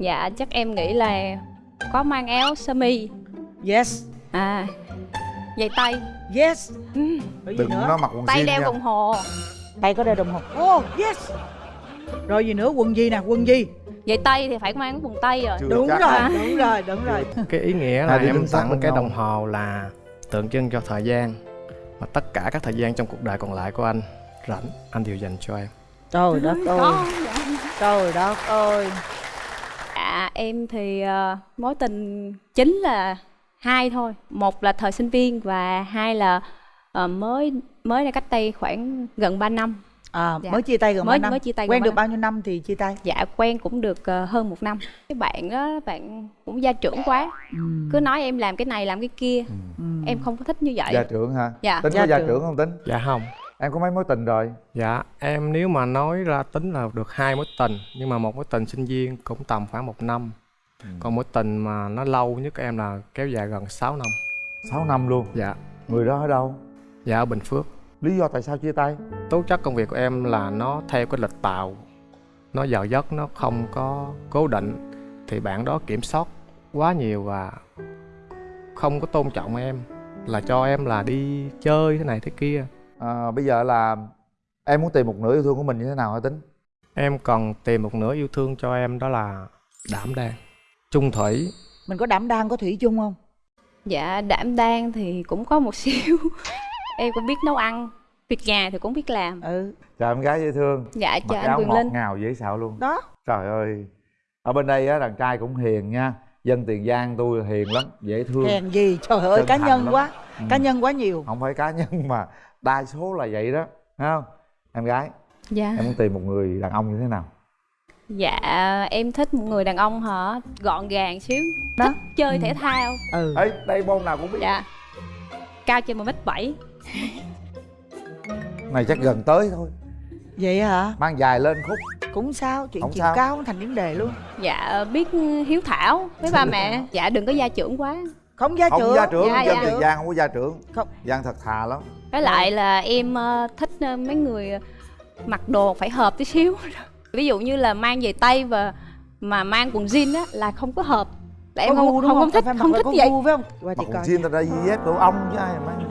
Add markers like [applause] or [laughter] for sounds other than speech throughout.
Dạ chắc em nghĩ là có mang áo sơ mi. Yes. À Giày tay. Yes. Ừ. Đừng nó mặc quần Tay đeo nha. đồng hồ. Tay có đeo đồng hồ. Oh yes. Rồi gì nữa? Quần gì nè? Quần gì? Giày tay thì phải mang quần tay rồi. Chưa đúng rồi À. đúng rồi đúng rồi. Cái ý nghĩa là em tặng cái đồng hồ là tượng trưng cho thời gian và tất cả các thời gian trong cuộc đời còn lại của anh. Rảnh anh đều dành cho em. Trời đất ơi. trời đất ơi Dạ em thì ờ, mối tình chính là hai thôi. Một là thời sinh viên và hai là ờ, mới mới đây cách đây khoảng gần 3 năm. À, Dạ. mới chia tay gần Mới- bao năm. mới chia tay quen được năm. bao nhiêu năm thì chia tay? Dạ quen cũng được ờ, hơn một năm. Cái bạn đó bạn cũng gia trưởng quá. Ừ. Cứ nói em làm cái này làm cái kia. Ừ. Em không có thích như vậy. Gia trưởng hả? Dạ. Tính Gia có gia trưởng. trưởng không tính? Dạ không em có mấy mối tình rồi? Dạ em nếu mà nói ra tính là được hai mối tình nhưng mà một mối tình sinh viên cũng tầm khoảng một năm. Còn mối tình mà nó lâu nhất em là kéo dài gần 6 năm. 6 năm luôn? Dạ. Người đó ở đâu? Dạ ở bình phước. Lý do tại sao chia tay? Tố chất công việc của em là nó theo cái lịch tàu nó giờ giấc nó không có cố định. Thì bạn đó kiểm soát quá nhiều và không có tôn trọng em. Là cho em là đi chơi thế này thế kia à, bây giờ là em muốn tìm một nửa yêu thương của mình như thế nào hả tính? Em cần tìm một nửa yêu thương cho em đó là đảm đang. Trung thủy. Mình có đảm đang có thủy chung không? Dạ đảm đang thì cũng có một [laughs] xíu. Em cũng biết nấu ăn Việc nhà thì cũng biết làm. Ừ. Chào em gái dễ thương. Dạ mặc chào anh áo Quyền ngọt Linh. ngào dễ xạo luôn. Đó. Trời ơi. Ở bên đây á đàn trai cũng hiền nha. Dân tiền giang tôi hiền lắm dễ thương. Hèn gì? Trời ơi Chân cá nhân lắm. quá. Ừ. cá nhân quá nhiều. Không phải cá nhân mà đa số là vậy đó thấy không? Em gái Dạ. em muốn tìm một người đàn ông như thế nào? Dạ em thích một người đàn ông hả? Gọn gàng xíu. Đó. Thích chơi Ừ. thể thao. Ừ. Ấy đây môn nào cũng biết. Dạ. Cao trên một mét bảy. Này chắc gần tới thôi. Vậy hả? Mang dài lên khúc. Cũng sao chuyện Không chiều sao. cao không thành vấn đề luôn. Dạ biết hiếu thảo với ba mẹ. Dạ đừng có gia trưởng quá không gia không trưởng. gia trưởng Dạ, dân dạ. tiền giang không có gia trưởng. Không. giang thật thà lắm. Với lại là em ờ, thích ờ, mấy người mặc đồ phải hợp tí xíu. [laughs] Ví dụ như là mang giày tay và mà mang quần jean á là không có hợp. Tại em không không, không, không thích Phải mặc không là thích có vậy. phải không? Còn coi chiên ta ra dép đồ ong chứ ai mà mang [laughs]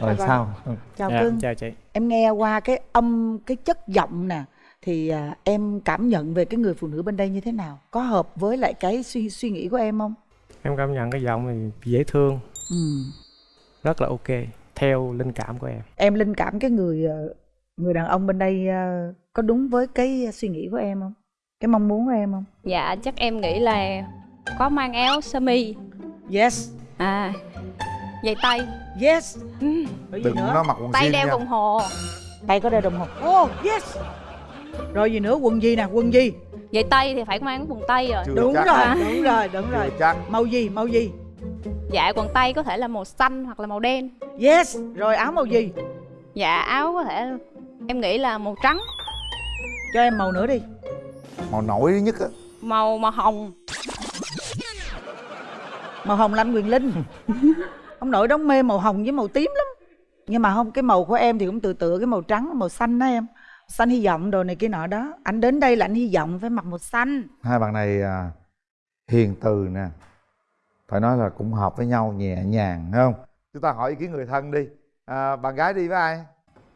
Cái rồi sao? Chào dạ, cưng. chào chị. Em nghe qua cái âm cái chất giọng nè thì à, em cảm nhận về cái người phụ nữ bên đây như thế nào? Có hợp với lại cái suy suy nghĩ của em không? Em cảm nhận cái giọng thì dễ thương. Ừ. rất là ok theo linh cảm của em. Em linh cảm cái người ờ, người đàn ông bên đây ờ, có đúng với cái suy nghĩ của em không? Cái mong muốn của em không? Dạ chắc em nghĩ là có mang áo sơ mi. Yes. À Giày tay. Yes. Ừ. đừng nữa nó mặc quần Tay đeo nha. đồng hồ. Tay có đeo đồng hồ. Oh yes rồi gì nữa? Quần gì nè? Quần gì? Giày tay thì phải mang quần tay rồi. Chưa đúng chắc. rồi À. đúng rồi đúng Chưa rồi. chắc. Màu gì? Màu gì? Dạ quần tay có thể là màu xanh hoặc là màu đen. Yes. Rồi áo màu gì? Dạ áo có thể em nghĩ là màu trắng. Cho em màu nữa đi. Màu nổi nhất á. Màu màu hồng. Màu hồng là anh quyền linh. [laughs] Ông nội đóng mê màu hồng với màu tím lắm. Nhưng mà không cái màu của em thì cũng tự tự cái màu trắng màu xanh đó em xanh hy vọng đồ này kia nọ đó. Anh đến đây là anh hy vọng phải mặc màu xanh hai bạn này à, hiền từ nè. Phải nói là cũng hợp với nhau nhẹ nhàng không? Chúng ta hỏi ý kiến người thân đi. À, bạn gái đi với ai?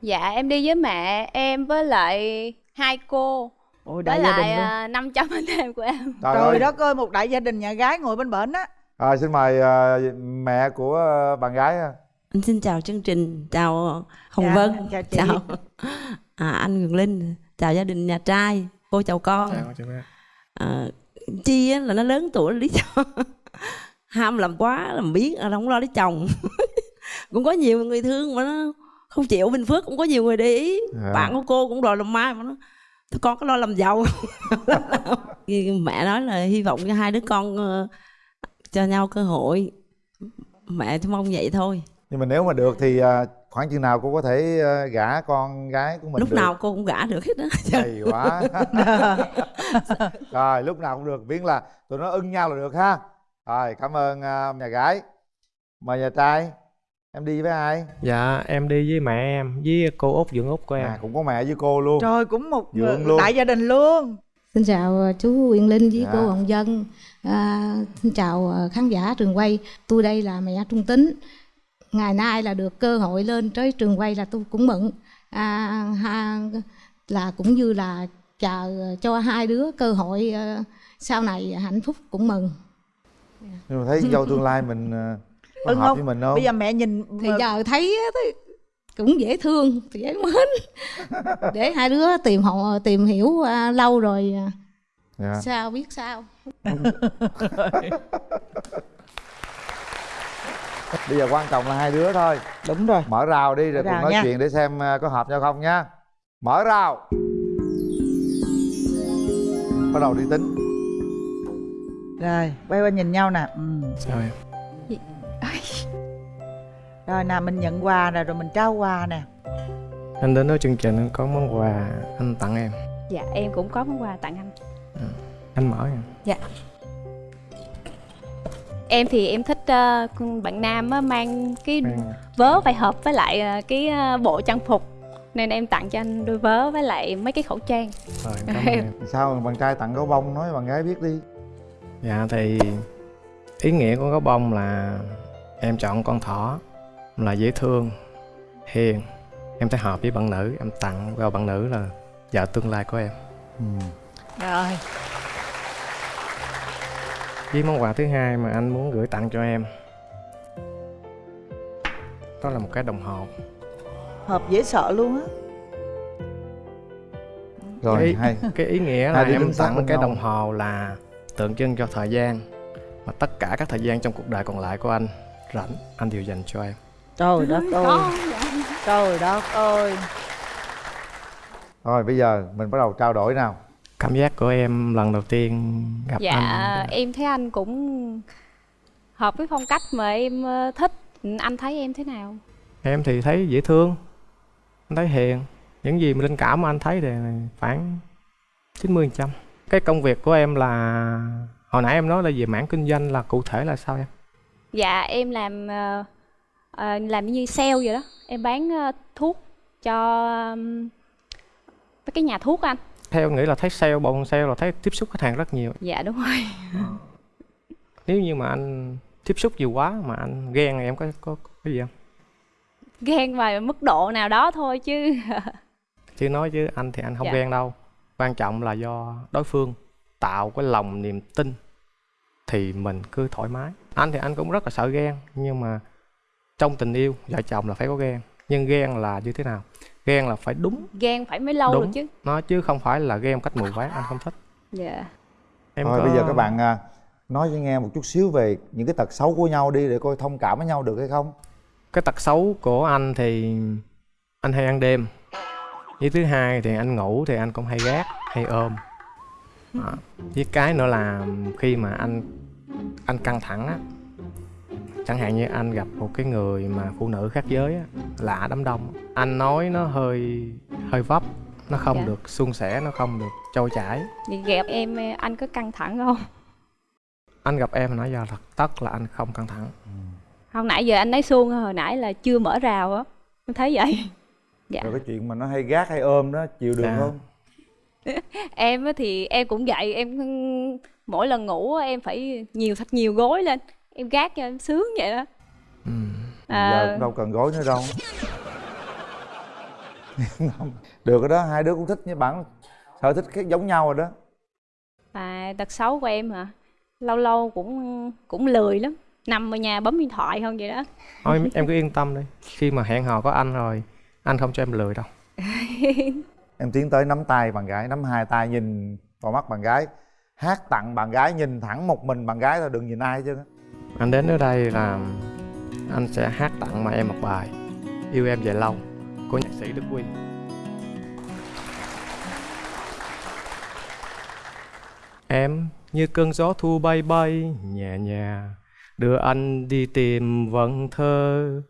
Dạ em đi với mẹ em với lại hai cô. Ôi đại Với gia lại à, 500 anh em của em. Trời, trời đất ơi một đại gia đình nhà gái ngồi bên bển á. À, xin mời à, mẹ của à, bạn gái. Anh xin chào chương trình, chào Hồng Dạ, Vân, chào chị. À, anh Quyền Linh, chào gia đình nhà trai, cô chào con. Chào Mẹ. À, Chi á, là nó lớn tuổi lý do [laughs] ham làm quá làm biến à, không lo lấy chồng [laughs] cũng có nhiều người thương mà nó không chịu Bình Phước cũng có nhiều người để ý Dạ. bạn của cô cũng đòi làm mai mà nó "Thôi con có lo làm giàu [laughs] mẹ nói là hy vọng cho hai đứa con ờ, cho nhau cơ hội mẹ chỉ mong vậy thôi nhưng mà nếu mà được thì à, khoảng chừng nào cô có thể à, gả con gái của mình lúc được? nào cô cũng gả được hết á hay quá [laughs] rồi lúc nào cũng được miễn là tụi nó ưng nhau là được ha rồi cảm ơn à, nhà gái mời nhà trai em đi với ai dạ em đi với mẹ em với cô út dưỡng út của em à, cũng có mẹ với cô luôn trời cũng một người- luôn. đại gia đình luôn Xin chào ờ, chú Quyền Linh với Dạ. cô Hồng Dân. À, xin chào ờ, khán giả trường quay. Tôi đây là mẹ Trung Tính. Ngày nay là được cơ hội lên tới trường quay là tôi cũng mừng. À, ha, là cũng như là chờ cho hai đứa cơ hội ờ, sau này hạnh phúc cũng mừng. nhưng mà thấy dâu tương lai mình ờ, có ưng hợp không với mình không bây giờ mẹ nhìn Thì giờ thấy cũng dễ thương, dễ mến. [laughs] Để hai đứa tìm họ tìm hiểu à, lâu rồi à, dạ. sao biết sao. [laughs] [laughs] bây giờ quan trọng là hai đứa thôi. Đúng rồi. Mở rào đi rồi Mở cùng rào nói nha. chuyện để xem ờ, có hợp nhau không nha. Mở rào. Bắt đầu đi tính. Rồi quay qua nhìn nhau nè. Ừ. sao em? [laughs] Rồi nào mình nhận quà nè rồi mình trao quà nè. Anh đến với chương trình anh có món quà anh tặng em. Dạ em cũng có món quà tặng anh. Anh mở nha em thì em thích con bạn nam á, mang cái Mang- vớ phải hợp với lại ờ, cái ờ, bộ trang phục. Nên em tặng cho anh đôi vớ với lại mấy cái khẩu trang. Rồi cảm [laughs] ơn em. Sao bạn trai tặng gấu bông nói bạn gái biết đi? Dạ thì ý nghĩa của gấu bông là em chọn con thỏ là dễ thương hiền. Em thấy hợp với bạn nữ em tặng vào bạn nữ là vợ tương lai của em. Ừ. rồi với món quà thứ hai mà anh muốn gửi tặng cho em. Đó là một cái đồng hồ. Hợp dễ sợ luôn á. Rồi cái, hay. cái ý nghĩa là em tặng cái đồng hồ là tượng trưng cho thời gian. Và tất cả các thời gian trong cuộc đời còn lại của anh rảnh anh đều dành cho em. Trời đất ơi. trời đất ơi. Rồi bây giờ mình bắt đầu trao đổi nào cảm giác của em lần đầu tiên gặp dạ anh em thấy anh cũng hợp với phong cách mà em ờ, thích. Anh thấy em thế nào? Em thì thấy dễ thương anh thấy hiền. Những gì mà linh cảm mà anh thấy thì khoảng 90 trăm. Cái công việc của em là hồi nãy em nói là về mảng kinh doanh là cụ thể là sao em? Dạ em làm ờ, làm như sale vậy đó. Em bán ờ, thuốc cho mấy cái nhà thuốc anh theo em nghĩ là thấy sale bọn sale là thấy tiếp xúc khách hàng rất nhiều. Dạ đúng rồi. Nếu như mà anh tiếp xúc nhiều quá mà anh ghen thì em có có, có cái gì không? Ghen vào mức độ nào đó thôi chứ. [laughs] Chứ nói chứ anh thì anh không Dạ. ghen đâu. Quan trọng là do đối phương tạo cái lòng niềm tin thì mình cứ thoải mái. Anh thì anh cũng rất là sợ ghen nhưng mà trong tình yêu vợ chồng là phải có ghen. Nhưng ghen là như thế nào ghen là phải đúng. Ghen phải mới lâu Đúng. được chứ. Nó chứ không phải là ghen cách mù quáng anh không thích. Dạ. Em thôi có- bây giờ các bạn à, nói cho nghe một chút xíu về những cái tật xấu của nhau đi để coi thông cảm với nhau được hay không. Cái tật xấu của anh thì anh hay ăn đêm. Với thứ hai thì anh ngủ thì anh cũng hay gác hay ôm. Đó. với cái nữa là khi mà anh anh căng thẳng á chẳng hạn như anh gặp một cái người mà phụ nữ khác giới á, lạ đám đông. Anh nói nó hơi hơi vấp nó không Dạ. được suôn sẻ nó không được trôi chảy. Vậy gặp em anh có căng thẳng không? Anh gặp em nãy giờ thật tất là anh không căng thẳng. Không nãy giờ anh nói suông hồi nãy là chưa mở rào á. Em thấy vậy? Dạ. rồi cái chuyện mà nó hay gác hay ôm đó chịu được Dạ. không? [laughs] Em á thì em cũng vậy em mỗi lần ngủ em phải nhiều thật nhiều gối lên em gác cho em sướng vậy đó. Ừ. giờ à, cũng đâu cần gối nữa đâu. [laughs] Được rồi đó hai đứa cũng thích như bạn. Sở thích khác giống nhau rồi đó. À tật xấu của em hả? Lâu lâu cũng cũng lười lắm. Nằm ở nhà bấm điện thoại không vậy đó. Thôi em cứ yên tâm đi. Khi mà hẹn hò có anh rồi anh không cho em lười đâu. [laughs] Em tiến tới nắm tay bạn gái nắm hai tay nhìn vào mắt bạn gái. Hát tặng bạn gái nhìn thẳng một mình bạn gái thôi đừng nhìn ai chứ anh đến ở đây là anh sẽ hát tặng mà em một bài, yêu em về lâu, của nhạc sĩ đức quy. Em như cơn gió thu bay bay, nhẹ nhẹ, đưa anh đi tìm vần thơ.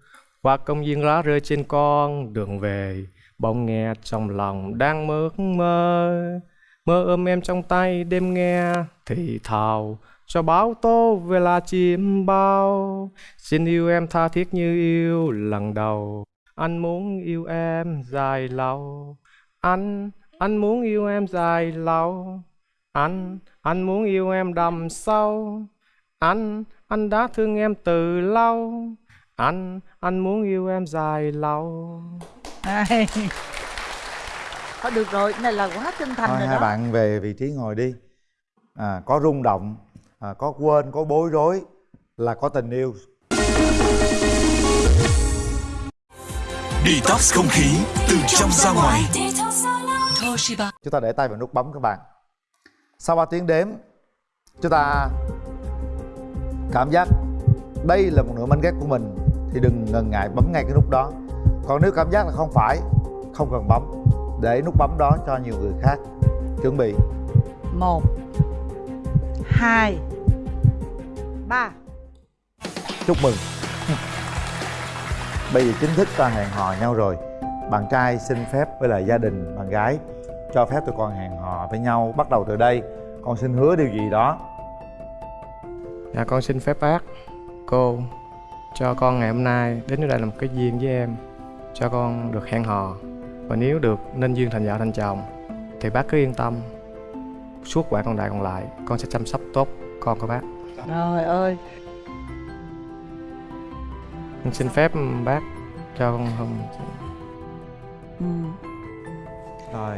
Qua công viên lá rơi trên con đường về, bỗng nghe trong lòng đang mơ mơ. Mơ ôm em trong tay, đêm nghe thì thào cho báo tố về là chim bao. Xin yêu em tha thiết như yêu lần đầu. Anh muốn yêu em dài lâu. Anh anh muốn yêu em dài lâu. Anh anh muốn yêu em đầm sâu. Anh anh đã thương em từ lâu. Anh anh muốn yêu em dài lâu. Hay. Thôi được rồi, cái này là quá chân thành thôi rồi hai đó. bạn về vị trí ngồi đi. À, có rung động à, có quên có bối rối là có tình yêu. Detox không khí từ trong ra ngoài. chúng ta để tay vào nút bấm các bạn. Sau 3 tiếng đếm chúng ta cảm giác đây là một nửa mảnh ghép của mình thì đừng ngần ngại bấm ngay cái nút đó. Còn nếu cảm giác là không phải không cần bấm để nút bấm đó cho nhiều người khác. Chuẩn bị. Một Hai Ba. Chúc mừng. Bây giờ chính thức ta hẹn hò nhau rồi. Bạn trai xin phép với lại gia đình bạn gái cho phép tụi con hẹn hò với nhau bắt đầu từ đây. Con xin hứa điều gì đó. Dạ con xin phép bác Cô Cho con ngày hôm nay đến đây là một cái duyên với em Cho con được hẹn hò. Và nếu được nên duyên thành vợ thành chồng. Thì bác cứ yên tâm Suốt quãng còn đại còn lại Con sẽ chăm sóc tốt con của bác Trời ơi. Con xin phép bác cho con không ừ. rồi